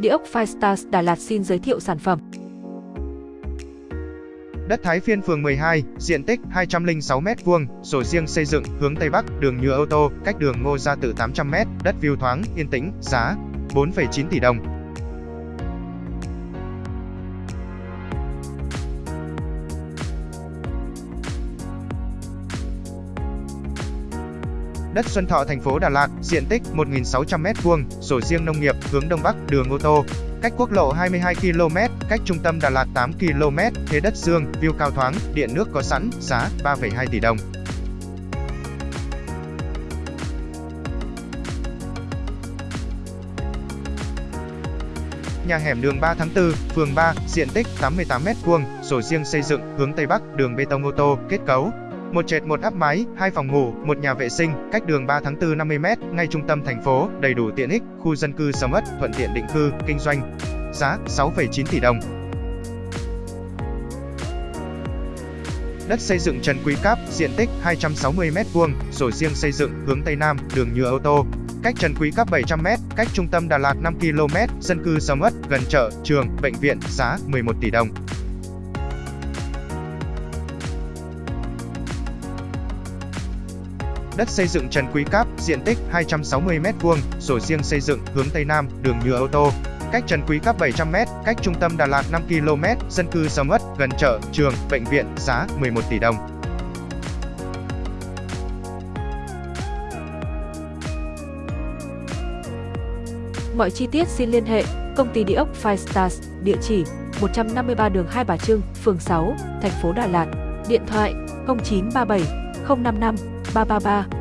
Địa ốc Firestars Đà Lạt xin giới thiệu sản phẩm. Đất Thái Phiên phường 12, diện tích 206m2, sổ riêng xây dựng, hướng Tây Bắc, đường nhựa ô tô, cách đường Ngô Gia Tự 800m, đất view thoáng, yên tĩnh, giá 4,9 tỷ đồng. Đất Xuân Thọ thành phố Đà Lạt, diện tích 1.600m2, sổ riêng nông nghiệp, hướng Đông Bắc, đường ô tô, cách quốc lộ 22 km, cách trung tâm Đà Lạt 8 km, thế đất dương, view cao thoáng, điện nước có sẵn, giá 3,2 tỷ đồng. Nhà hẻm đường 3 tháng 4, phường 3, diện tích 88m2, sổ riêng xây dựng, hướng Tây Bắc, đường bê tông ô tô, kết cấu một trệt một áp mái, hai phòng ngủ, một nhà vệ sinh, cách đường 3 tháng 4 50m, ngay trung tâm thành phố, đầy đủ tiện ích, khu dân cư sầm uất, thuận tiện định cư, kinh doanh. Giá 6,9 tỷ đồng. Đất xây dựng Trần Quý Cáp, diện tích 260m2, sổ riêng xây dựng, hướng Tây Nam, đường nhựa ô tô. Cách Trần Quý Cáp 700m, cách trung tâm Đà Lạt 5 km, dân cư sầm uất, gần chợ, trường, bệnh viện, giá 11 tỷ đồng. Đất xây dựng Trần Quý Cáp, diện tích 260m2, sổ riêng xây dựng, hướng Tây Nam, đường nhựa ô tô. Cách Trần Quý Cáp 700m, cách trung tâm Đà Lạt 5 km, dân cư sầm uất, gần chợ, trường, bệnh viện, giá 11 tỷ đồng. Mọi chi tiết xin liên hệ công ty địa ốc Five Stars, địa chỉ 153 đường Hai Bà Trưng, phường 6, thành phố Đà Lạt, điện thoại 0937 055八八八。